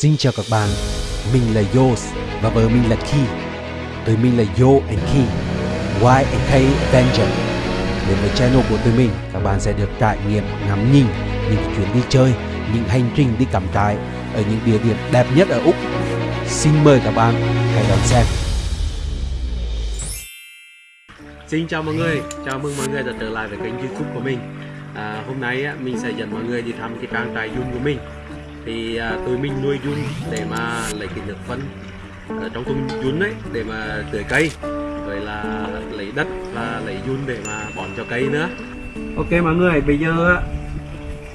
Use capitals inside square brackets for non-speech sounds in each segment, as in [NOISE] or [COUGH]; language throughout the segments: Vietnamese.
Xin chào các bạn, mình là Yos và vợ mình là Ki. Tụi mình là Yo and Ki, Y and K Avenger. Đến với channel của tụi mình, các bạn sẽ được trải nghiệm ngắm nhìn những chuyến đi chơi, những hành trình đi cắm trại ở những địa điểm đẹp nhất ở Úc. Xin mời các bạn hãy đón xem. Xin chào mọi người, chào mừng mọi người đã trở lại với kênh youtube của mình à, Hôm nay á, mình sẽ dẫn mọi người đi thăm cái trang trại dung của mình thì à, tụi mình nuôi giun để mà lấy cái nước phân ở trong côn giun đấy để mà tưới cây. Rồi là lấy đất và lấy giun để mà bón cho cây nữa. Ok mọi người, bây giờ á,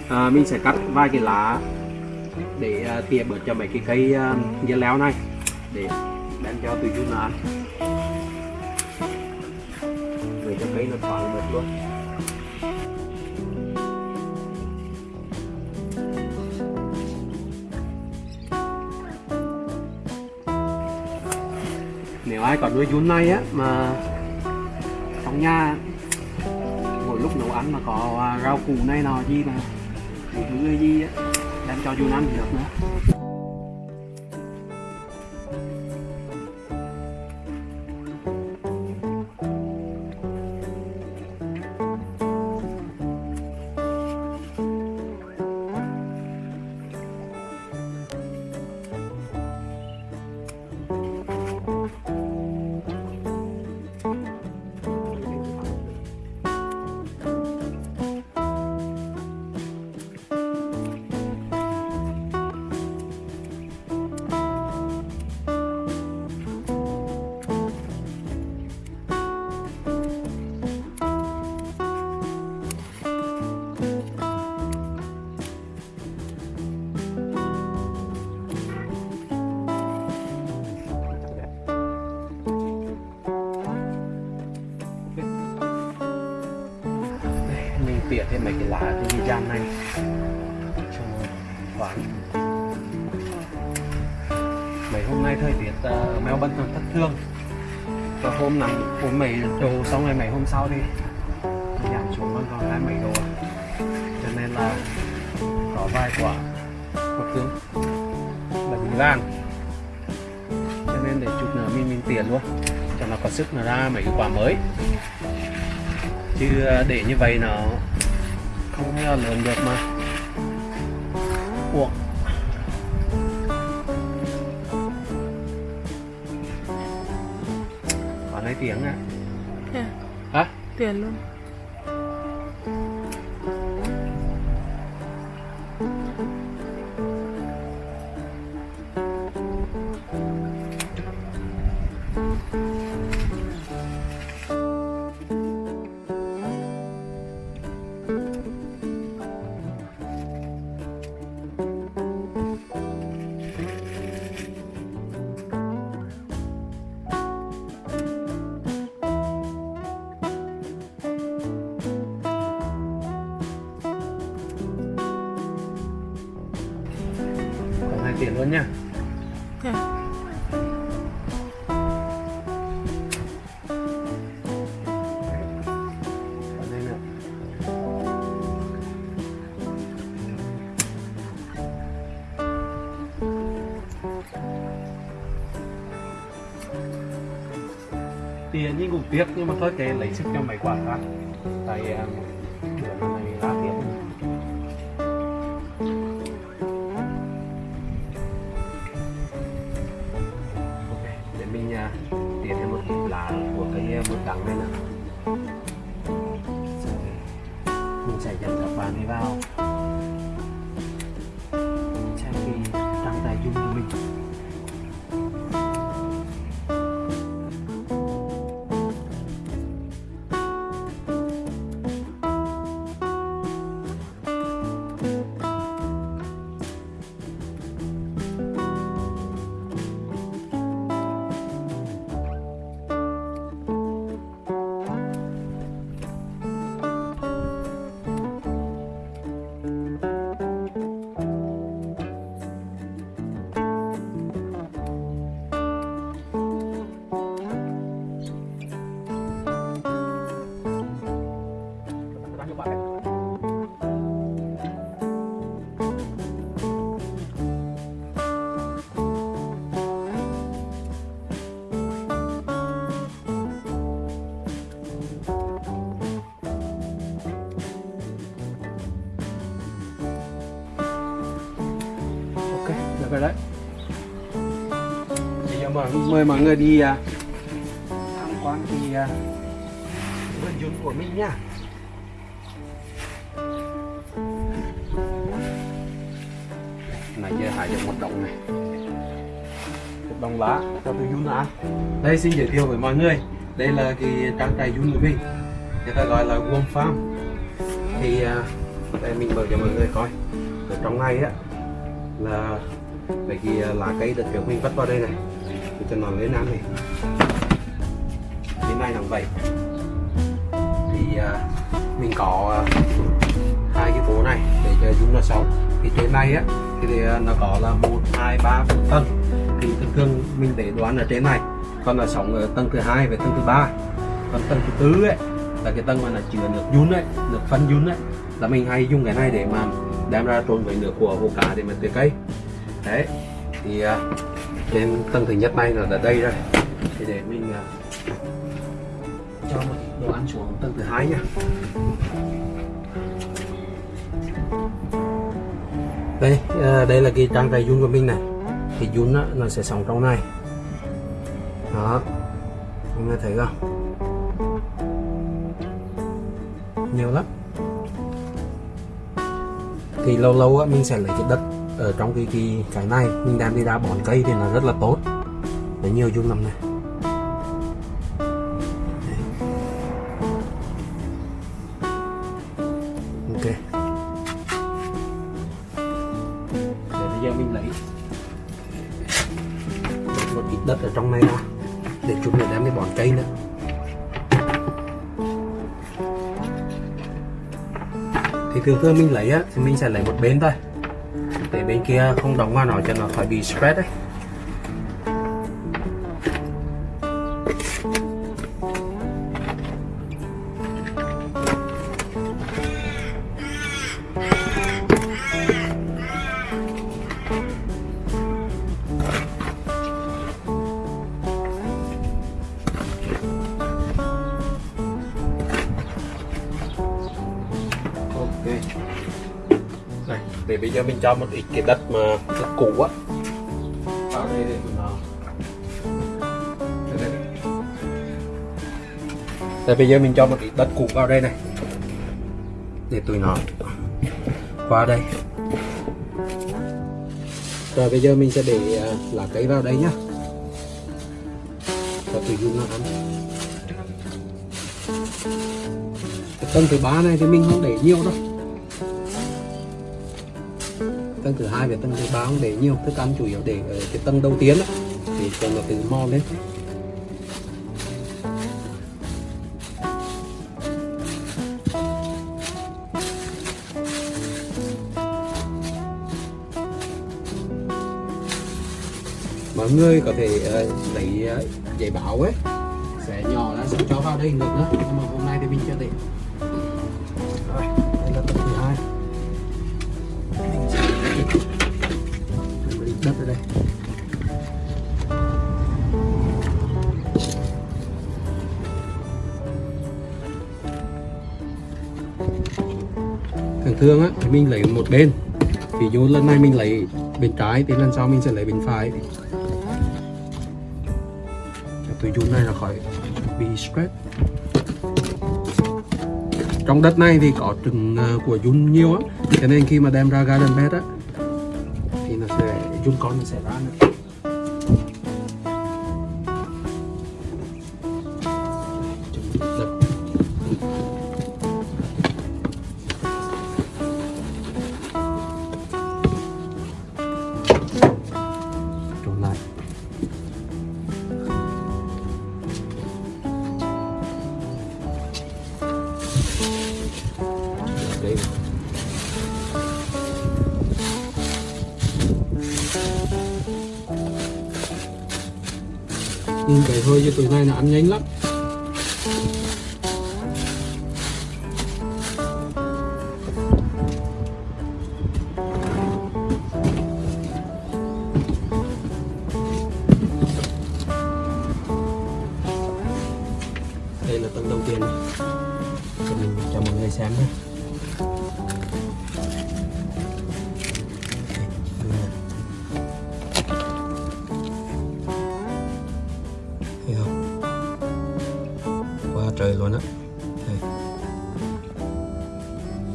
à, mình sẽ cắt vài cái lá để à, tỉa bớt cho mấy cái cây à, dưa leo này để đem cho tụi Jun ăn. Để cho cây nó thoáng được luôn. Ai có nuôi run này á, mà trong nhà mỗi lúc nấu ăn mà có à, rau củ này nọ gì mà thứ gì á, đem cho run ăn được nữa. Lá cái gian này cho khoáng mấy hôm nay thời tiết uh, mèo bân thất thương và hôm nắng hôm mấy độ xong rồi mấy hôm sau đi giảm xuống vẫn còn hai mấy độ. Cho nên là có vài quả có thương là bị lan cho nên để chút nữa mình mình tiền luôn. Cho nó có sức nó ra mấy cái quả mới. Chứ ờ, để như vậy nó không thể lớn được mà. Ủa? Có lấy tiếng á Thế Hả? Tiền luôn Tiền luôn nha. Đây nữa. Tiền nhưng cũng tiếc nhưng mà thôi kệ lấy sức cho mấy quả khác tại uh, để tiền thêm một ít lá của cây bột ờ, đắng này nữa mình sẽ dẫn các bạn đi vào rồi đấy. Bây giờ mời, mời mọi người đi à, tham quan thì à, vườn dùn của mình nha. Này giờ hải được một đồng này. Một đồng lá cho tôi dùn ăn đây xin giới thiệu với mọi người. Đây là cái trang trại dùn của mình. Người ta gọi là Worm Farm. Thì à, đây mình mở cho mọi người coi. Ở trong này á là vậy thì à, lá cây được kiểu mình vắt vào đây này. Để cho nó lên ăn này. Đến nay làm vậy. Thì uh, mình có uh, hai cái bố này để cho chúng nó sống. Thì trên này á thì, thì à, nó có là một hai ba bốn tầng. Thì thường thường mình để đoán ở trên này. Còn là sống ở tầng thứ hai và tầng thứ ba. Còn tầng thứ tư ấy là cái tầng mà là chứa nước dun ấy nước phân dun ấy là mình hay dùng cái này để mà đem ra trộn với nước của hồ cá để mà tưới cây đấy. Thì à, trên tầng thứ nhất này là ở đây rồi thì để mình uh, cho một đồ ăn xuống tầng thứ hai nha đây uh, đây là cái trang trại dung của mình này. Thì dung á, nó sẽ sống trong này. Đó. Mọi người thấy không? Nhiều lắm. Thì lâu lâu á, mình sẽ lấy cái đất ở trong cái cái cái này. Mình đem đi ra bón cây thì nó rất là tốt. Để nhiều dung lắm này. Ok. Để bây giờ mình lấy một ít đất ở trong này ra để chúng mình đem đi bón cây nữa. Thì thường thường mình lấy á, thì mình sẽ lấy một bên thôi để bên kia không đóng vào nó cho nó khỏi bị spread đấy để bây giờ mình cho một ít cái đất mà đất cũ á. Vào đây để nó. Đây, bây giờ mình cho một ít đất cũ vào đây này. Để tụi nó qua đây. Rồi bây giờ mình sẽ để à, lá cây vào đây nhá. Cho tụi dung nó ăn. Cái tầng thứ ba này thì mình không để nhiều đâu tầng thứ hai và tầng thứ ba không để nhiều thức ăn chủ yếu để ở cái tầng đầu tiên đó, để cho nó tự mò lên. Mọi người có thể uh, lấy uh, giấy báo ấy sẽ nhỏ ra sẽ cho vào đây được nữa nhưng mà hôm nay thì mình chưa để. Thường á, thì mình lấy một bên. Ví dụ lần này mình lấy bên trái thì lần sau mình sẽ lấy bên phải. Tôi dùng này là khỏi bị stress. Trong đất này thì có trứng ờ, của Jun nhiều á. Cho nên khi mà đem ra garden bed á, thì nó sẽ Jun con nó sẽ ra nữa. Nhưng cái hơi như tuổi này là ăn nhanh lắm.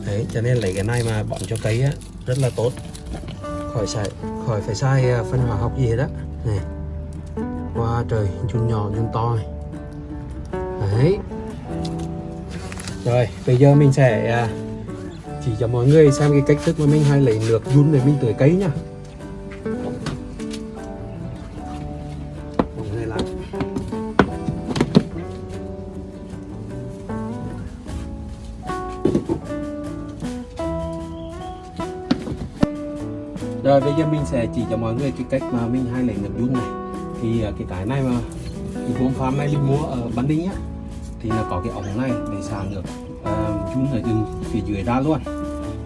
Đấy cho nên lấy cái này mà bón cho cây á, rất là tốt. Khỏi xài khỏi phải xài à, phân hóa học gì hết á. Này qua trời, chun nhỏ, chun to này. đấy. Rồi, bây giờ mình sẽ à, chỉ cho mọi người xem cái cách thức mà mình hay lấy nước yun để mình tưới cây nha Rồi bây giờ mình sẽ chỉ cho mọi người cái cách mà mình hay lấy nước yun này. Thì à, cái cái này mà cái vốn farm này mình mua ở Ban Đinh á Thì là có cái ống này để xả nước uh, ở từ phía dưới ra luôn.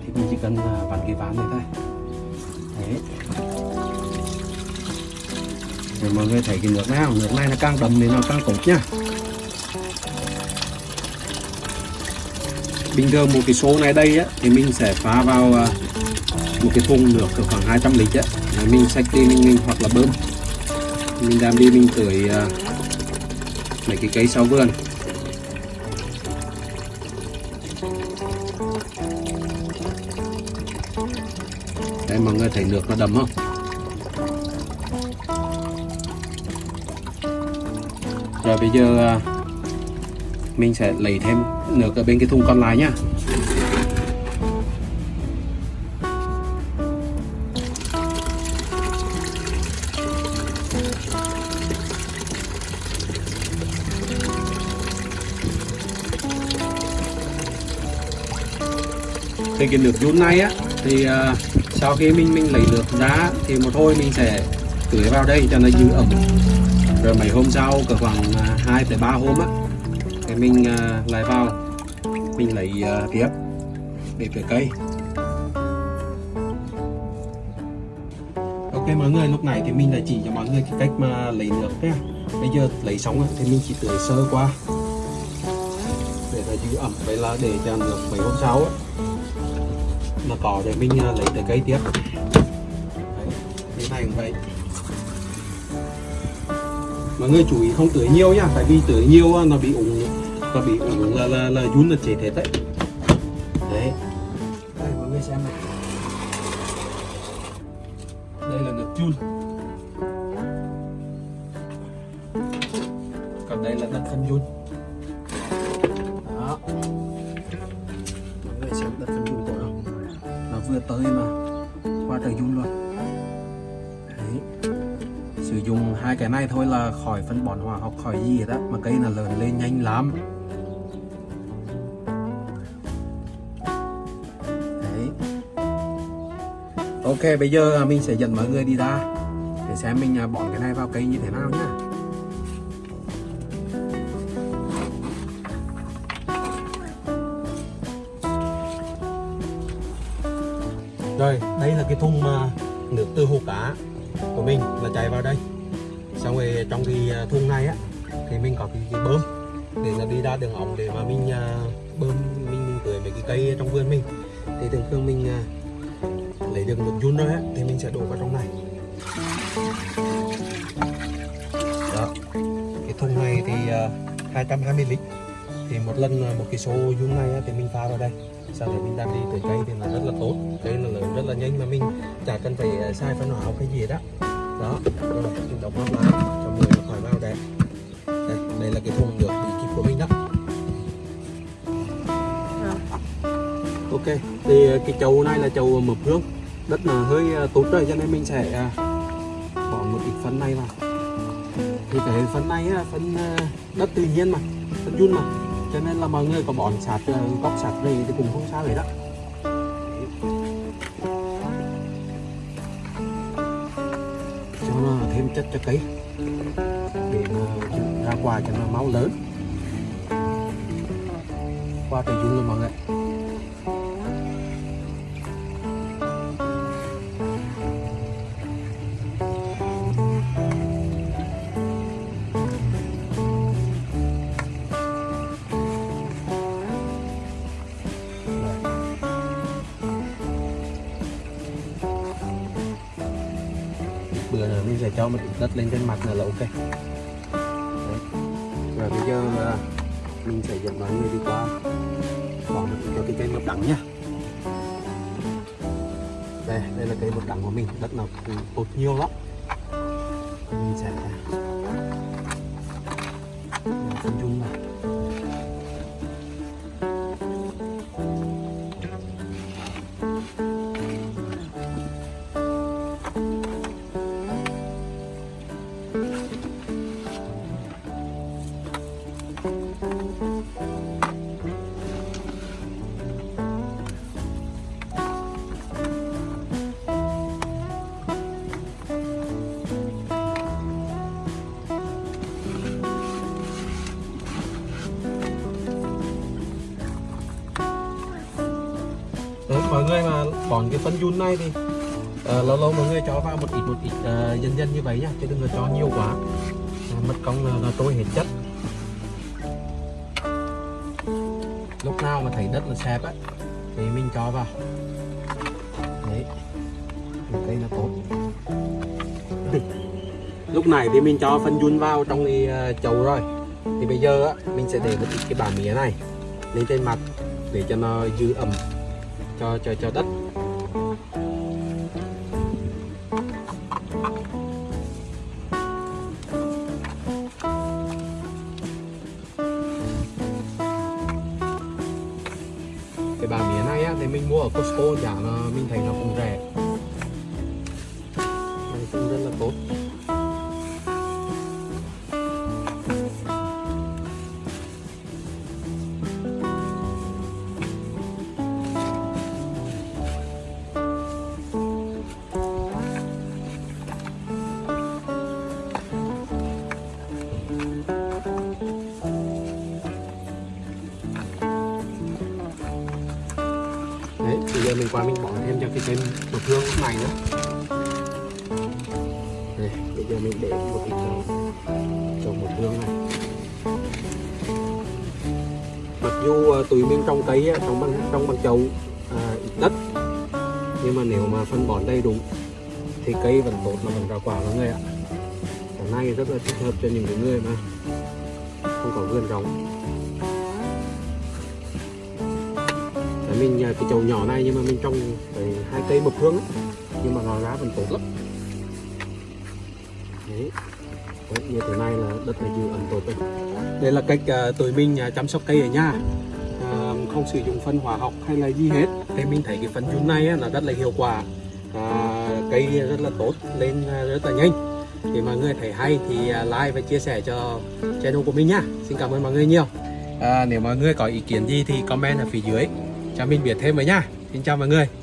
Thì mình chỉ cần uh, vặn cái ván này thôi. Đấy. Để mọi người thấy cái nước không? nước này nó càng đậm thì nó càng tốt nhá Bình thường một cái số này đây á thì mình sẽ pha vào một cái thùng nước khoảng 200 lít á. Đấy, mình xách đi mình, mình hoặc là bơm. Mình đem đi mình tưới uh, mấy cái cây sau vườn. Đây mọi người thấy nước nó đầm không? Rồi bây giờ uh, mình sẽ lấy thêm nước ở bên cái thùng còn lại nhá thì cái nước yun này á thì uh, sau khi mình mình lấy nước ra thì một thôi mình sẽ tưới vào đây cho nó giữ ẩm. Rồi mấy hôm sau cỡ khoảng à, uh, 2 tới 3 hôm á thì mình uh, lại vào mình lấy uh, tiếp để tưới cây. Ok mọi người lúc này thì mình đã chỉ cho mọi người cái cách mà lấy nước nhé bây giờ lấy xong á, thì mình chỉ tưới sơ qua. Để nó giữ ẩm vậy là để cho nước mấy hôm sau á mà cỏ để mình ờ, lấy từ cây tiếp. Đấy, này cũng vậy. Mọi người chú ý không tưới nhiều nhá tại vì tưới nhiều á, nó bị ủng nó bị ủng là là là run là chết hết đấy. Sử dụng hai cái này thôi là khỏi phân bón hóa học, khỏi gì đó mà cây là lớn lên nhanh lắm. Đấy. Ok, bây giờ à, mình sẽ dẫn mọi người đi ra để xem mình à, bón cái này vào cây như thế nào nhá. Có cái, cái bơm để là đi ra đường ống để mà mình uh, bơm mình, tưới mấy cái cây trong vườn mình. Thì thường thường mình uh, lấy được nước yun rồi á thì mình sẽ đổ vào trong này. Đó. Cái thùng này thì à, uh, 220 lít thì một lần một cái số dung này á, thì mình pha vào đây sau đó mình đem đi tưới cây thì là rất là tốt cây là lớn rất là nhanh mà mình chả cần phải sai phân hóa học hay gì đó đó rồi mình đóng nắp lại cho người khỏi vào đây cái thùng được thì kịp của mình đó. Ok, thì ờ, cái chậu này là chậu mập hương. Đất là hơi ờ, tốt rồi, cho nên mình sẽ ờ, bỏ một ít phân này vào. Thì cái phân này là phân đất tự nhiên mà, phân chun mà. Cho nên là mọi người có bón sạt góc sạt này thì cũng không sao vậy đó cho nó thêm chất cho cây qua cho nó máu lớn. Qua trời dung luôn mọi người. Bữa nữa mình sẽ cho một ít đất lên trên mặt là ok. Mình sẽ dẫn mọi người đi qua. Bỏ được cho cái cây mật đắng nhá. Đây đây là cây mật đắng của mình. Đất nào cũng tốt nhiều lắm. Mình sẽ phân dung này Đấy, mọi người mà bón cái phân yun này thì uh, lâu lâu mọi người cho vào một ít một ít uh, dần dần như vậy nhá chứ đừng có cho nhiều quá. À, mật cong là, là trôi hết chất. Lúc nào mà thấy đất là sẹp á thì mình cho vào. Đấy. Cây nó tốt. [LAUGHS] Lúc này thì mình cho phân yun vào trong cái chậu rồi. Thì bây giờ á mình sẽ để một ít cái bã mía này lên trên mặt để cho nó giữ ẩm cho cho cho đất. Cái bà mía này á, thì mình mua ở Costco, giá nó mình thấy nó cũng rẻ. Giờ mình qua mình bỏ thêm cho cái cây một hương lúc này nữa. Đây bây giờ mình để một ít vào trồng một hương này. Mặc dù à, tùy mình trong cây trong trồng bằng trong bằng chậu à, ít đất. Nhưng mà nếu mà phân bón đầy đủ thì cây vẫn tốt mà vẫn ra quả mọi người ạ. Cái này rất là thích hợp cho những người mà không có vườn rộng. Để mình à, cái chậu nhỏ này nhưng mà mình trồng phải hai cây một hương ấy. nhưng mà nó ra vẫn tốt lắm. Đấy. đấy như thế này là đất này giữ ẩm tốt đấy. Đây là cách uh, tụi mình uh, chăm sóc cây ở nhà. Uh, không sử dụng phân hóa học hay là gì hết. Thì mình thấy cái phân chun này là rất là hiệu quả. Uh, cây rất là tốt lên rất là nhanh. Thì mọi người thấy hay thì like và chia sẻ cho channel của mình nhá xin cảm ơn mọi người nhiều. À, nếu mọi người có ý kiến gì thì comment ở phía dưới cho mình biết thêm với nhá. Xin chào mọi người.